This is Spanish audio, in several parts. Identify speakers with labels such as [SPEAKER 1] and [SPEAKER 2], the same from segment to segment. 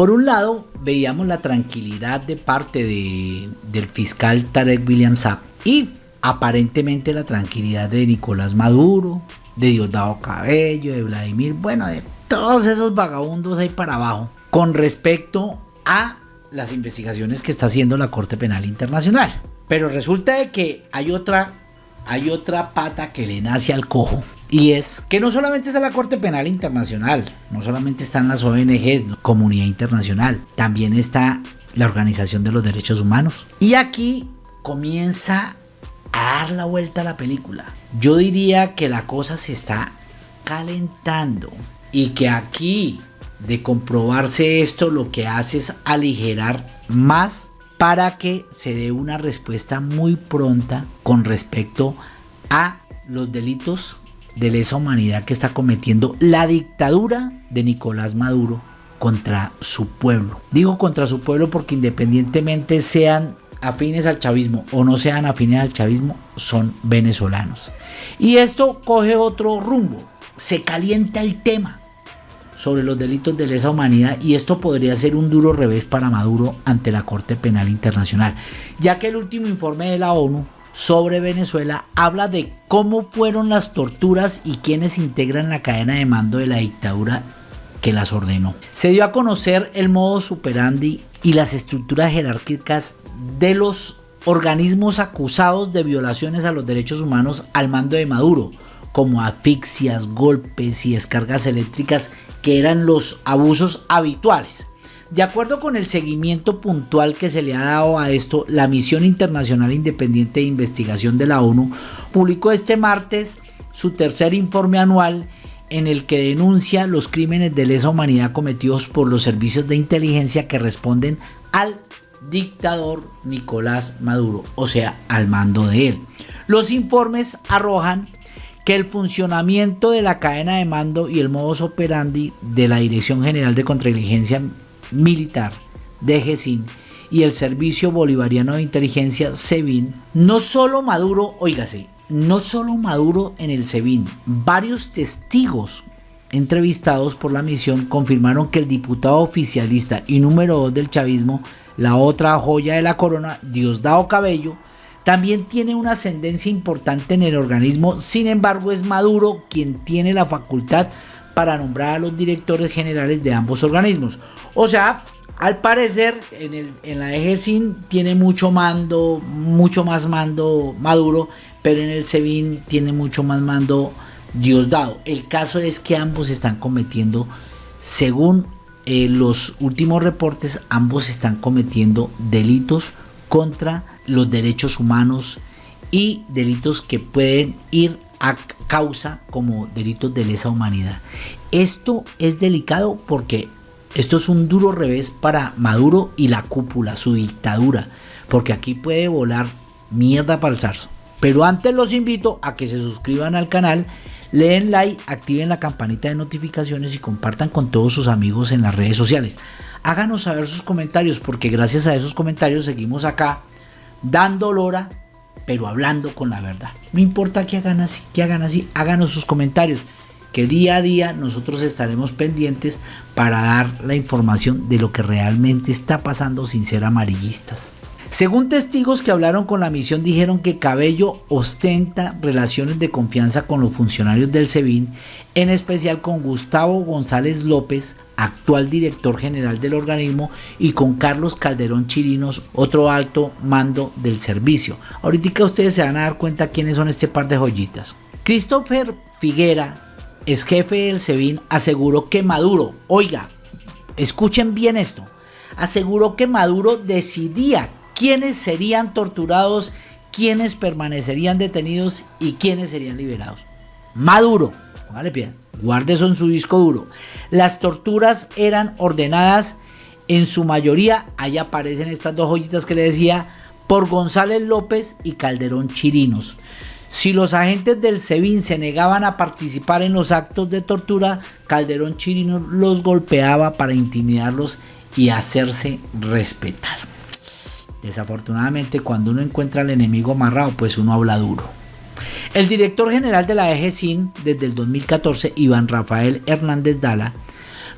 [SPEAKER 1] Por un lado, veíamos la tranquilidad de parte del fiscal Tarek William Saab y aparentemente la tranquilidad de Nicolás Maduro, de Diosdado Cabello, de Vladimir, bueno, de todos esos vagabundos ahí para abajo, con respecto a las investigaciones que está haciendo la Corte Penal Internacional. Pero resulta de que hay otra, hay otra pata que le nace al cojo. Y es que no solamente está la Corte Penal Internacional, no solamente están las ONGs, comunidad internacional, también está la Organización de los Derechos Humanos. Y aquí comienza a dar la vuelta a la película. Yo diría que la cosa se está calentando y que aquí de comprobarse esto lo que hace es aligerar más para que se dé una respuesta muy pronta con respecto a los delitos de lesa humanidad que está cometiendo la dictadura de Nicolás Maduro contra su pueblo. Digo contra su pueblo porque independientemente sean afines al chavismo o no sean afines al chavismo, son venezolanos. Y esto coge otro rumbo. Se calienta el tema sobre los delitos de lesa humanidad y esto podría ser un duro revés para Maduro ante la Corte Penal Internacional, ya que el último informe de la ONU sobre Venezuela habla de cómo fueron las torturas y quienes integran la cadena de mando de la dictadura que las ordenó. Se dio a conocer el modo superandi y las estructuras jerárquicas de los organismos acusados de violaciones a los derechos humanos al mando de Maduro, como asfixias, golpes y descargas eléctricas que eran los abusos habituales. De acuerdo con el seguimiento puntual que se le ha dado a esto, la Misión Internacional Independiente de Investigación de la ONU publicó este martes su tercer informe anual en el que denuncia los crímenes de lesa humanidad cometidos por los servicios de inteligencia que responden al dictador Nicolás Maduro, o sea, al mando de él. Los informes arrojan que el funcionamiento de la cadena de mando y el modus operandi de la Dirección General de Contrainteligencia Militar de GESIN y el Servicio Bolivariano de Inteligencia SEBIN, no solo Maduro, oígase, no solo Maduro en el SEBIN, varios testigos entrevistados por la misión confirmaron que el diputado oficialista y número 2 del chavismo, la otra joya de la corona, Diosdado Cabello, también tiene una ascendencia importante en el organismo, sin embargo es Maduro quien tiene la facultad para nombrar a los directores generales de ambos organismos. O sea, al parecer en, el, en la EGSIN tiene mucho mando, mucho más mando Maduro, pero en el SEBIN tiene mucho más mando Diosdado. El caso es que ambos están cometiendo, según eh, los últimos reportes, ambos están cometiendo delitos contra los derechos humanos y delitos que pueden ir a causa como delitos de lesa humanidad. Esto es delicado porque esto es un duro revés para Maduro y la cúpula, su dictadura, porque aquí puede volar mierda para el zarzo. Pero antes los invito a que se suscriban al canal, leen like, activen la campanita de notificaciones y compartan con todos sus amigos en las redes sociales. Háganos saber sus comentarios porque gracias a esos comentarios seguimos acá dando lora, pero hablando con la verdad. No importa que hagan así, que hagan así, háganos sus comentarios, que día a día nosotros estaremos pendientes para dar la información de lo que realmente está pasando sin ser amarillistas. Según testigos que hablaron con la misión dijeron que Cabello ostenta relaciones de confianza con los funcionarios del SEBIN, en especial con Gustavo González López, actual director general del organismo, y con Carlos Calderón Chirinos, otro alto mando del servicio. Ahorita ustedes se van a dar cuenta quiénes son este par de joyitas. Christopher Figuera, ex jefe del SEBIN, aseguró que Maduro, oiga, escuchen bien esto, aseguró que Maduro decidía quiénes serían torturados, quiénes permanecerían detenidos y quiénes serían liberados. Maduro, póngale pie, guarde en su disco duro. Las torturas eran ordenadas en su mayoría, ahí aparecen estas dos joyitas que le decía, por González López y Calderón Chirinos. Si los agentes del SEBIN se negaban a participar en los actos de tortura, Calderón Chirinos los golpeaba para intimidarlos y hacerse respetar. Desafortunadamente, cuando uno encuentra al enemigo amarrado, pues uno habla duro. El director general de la EGSIN desde el 2014, Iván Rafael Hernández Dala,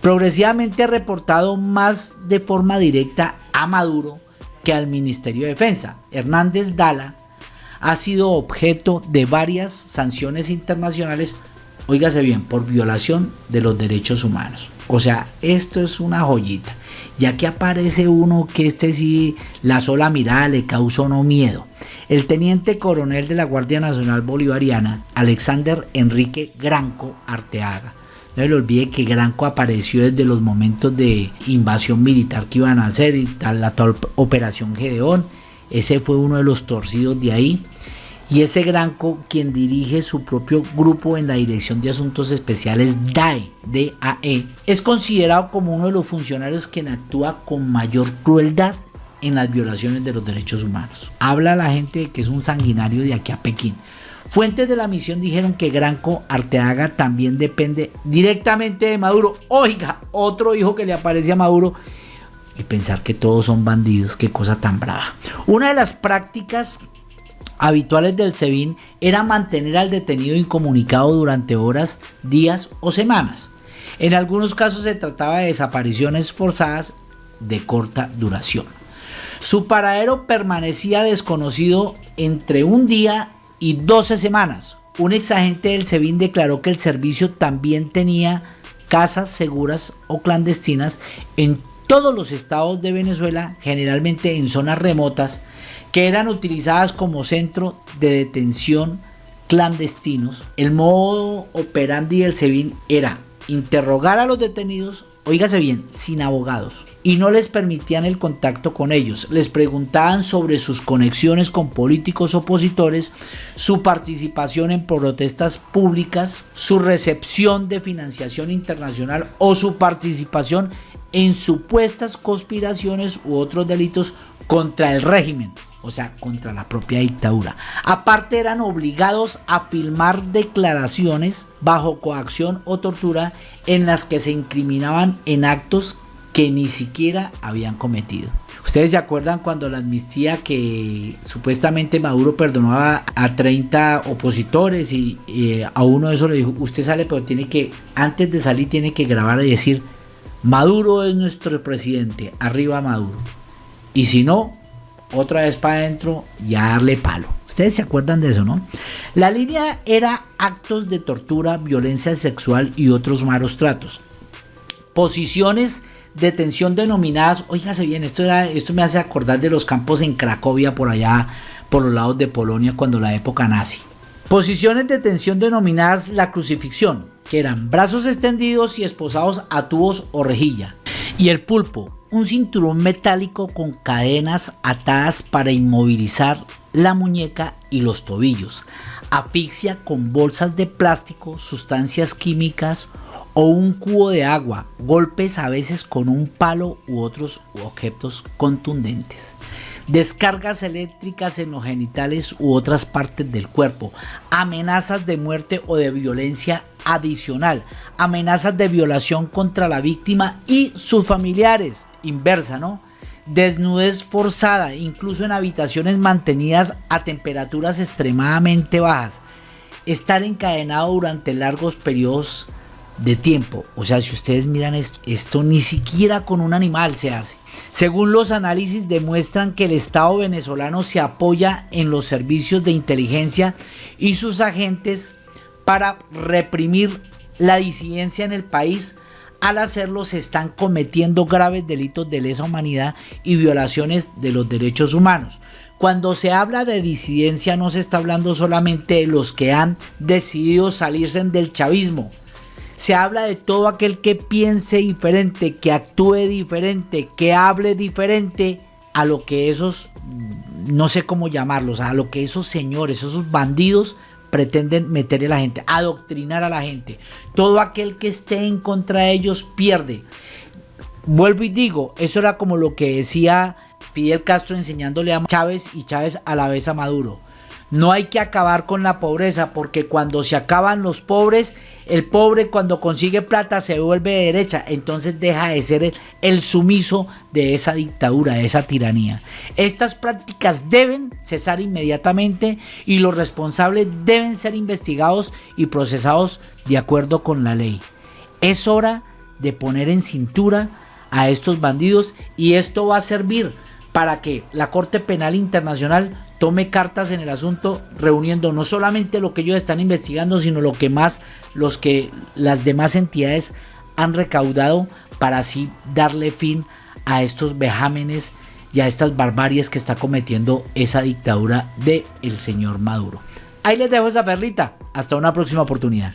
[SPEAKER 1] progresivamente ha reportado más de forma directa a Maduro que al Ministerio de Defensa. Hernández Dala ha sido objeto de varias sanciones internacionales, óigase bien, por violación de los derechos humanos. O sea, esto es una joyita. Ya que aparece uno que este sí, la sola mirada le causó no miedo. El teniente coronel de la Guardia Nacional Bolivariana, Alexander Enrique Granco Arteaga, no se le olvide que Granco apareció desde los momentos de invasión militar que iban a hacer y tal, la operación Gedeón. Ese fue uno de los torcidos de ahí. Y ese Granco, quien dirige su propio grupo en la Dirección de Asuntos Especiales DAE, DAE, es considerado como uno de los funcionarios quien actúa con mayor crueldad en las violaciones de los derechos humanos. Habla la gente que es un sanguinario de aquí a Pekín. Fuentes de la misión dijeron que Granco Arteaga también depende directamente de Maduro. Oiga, otro hijo que le aparece a Maduro. Y pensar que todos son bandidos, qué cosa tan brava. Una de las prácticas habituales del SEBIN era mantener al detenido incomunicado durante horas, días o semanas. En algunos casos se trataba de desapariciones forzadas de corta duración. Su paradero permanecía desconocido entre un día y 12 semanas. Un exagente del SEBIN declaró que el servicio también tenía casas seguras o clandestinas en todos los estados de Venezuela, generalmente en zonas remotas, que eran utilizadas como centro de detención clandestinos. El modo operandi del SEBIN era interrogar a los detenidos, oígase bien, sin abogados, y no les permitían el contacto con ellos. Les preguntaban sobre sus conexiones con políticos opositores, su participación en protestas públicas, su recepción de financiación internacional o su participación en supuestas conspiraciones u otros delitos contra el régimen o sea, contra la propia dictadura. Aparte eran obligados a filmar declaraciones bajo coacción o tortura en las que se incriminaban en actos que ni siquiera habían cometido. Ustedes se acuerdan cuando la amnistía que supuestamente Maduro perdonaba a 30 opositores y, a uno de esos le dijo, usted sale pero tiene que, antes de salir tiene que grabar y decir, Maduro es nuestro presidente, arriba Maduro. Y si no, otra vez para adentro y a darle palo. Ustedes se acuerdan de eso, ¿no? La línea era actos de tortura, violencia sexual y otros malos tratos. Posiciones de tensión denominadas, oígase bien, esto, esto me hace acordar de los campos en Cracovia, por allá, por los lados de Polonia, cuando la época nazi. Posiciones de tensión denominadas la crucifixión, que eran brazos extendidos y esposados a tubos o rejilla. Y el pulpo, un cinturón metálico con cadenas atadas para inmovilizar la muñeca y los tobillos, asfixia con bolsas de plástico, sustancias químicas o un cubo de agua, golpes a veces con un palo u otros objetos contundentes, descargas eléctricas en los genitales u otras partes del cuerpo, amenazas de muerte o de violencia adicional, amenazas de violación contra la víctima y sus familiares, inversa, ¿no? Desnudez forzada, incluso en habitaciones mantenidas a temperaturas extremadamente bajas. Estar encadenado durante largos periodos de tiempo. O sea, si ustedes miran esto, esto ni siquiera con un animal se hace. Según los análisis demuestran que el Estado venezolano se apoya en los servicios de inteligencia y sus agentes para reprimir la disidencia en el país al hacerlo se están cometiendo graves delitos de lesa humanidad y violaciones de los derechos humanos. Cuando se habla de disidencia no se está hablando solamente de los que han decidido salirse del chavismo. Se habla de todo aquel que piense diferente, que actúe diferente, que hable diferente a lo que esos, no sé cómo llamarlos, a lo que esos señores, esos bandidos pretenden meterle a la gente, adoctrinar a la gente. Todo aquel que esté en contra de ellos pierde. Vuelvo y digo, eso era como lo que decía Fidel Castro enseñándole a Chávez y Chávez a la vez a Maduro. No hay que acabar con la pobreza porque cuando se acaban los pobres, el pobre cuando consigue plata se vuelve de derecha, entonces deja de ser el, sumiso de esa dictadura, de esa tiranía. Estas prácticas deben cesar inmediatamente y los responsables deben ser investigados y procesados de acuerdo con la ley. Es hora de poner en cintura a estos bandidos y esto va a servir para que la Corte Penal Internacional tome cartas en el asunto, reuniendo no solamente lo que ellos están investigando, sino lo que más los que las demás entidades han recaudado para así darle fin a estos vejámenes y a estas barbaries que está cometiendo esa dictadura de el señor Maduro. Ahí les dejo esa perlita. Hasta una próxima oportunidad.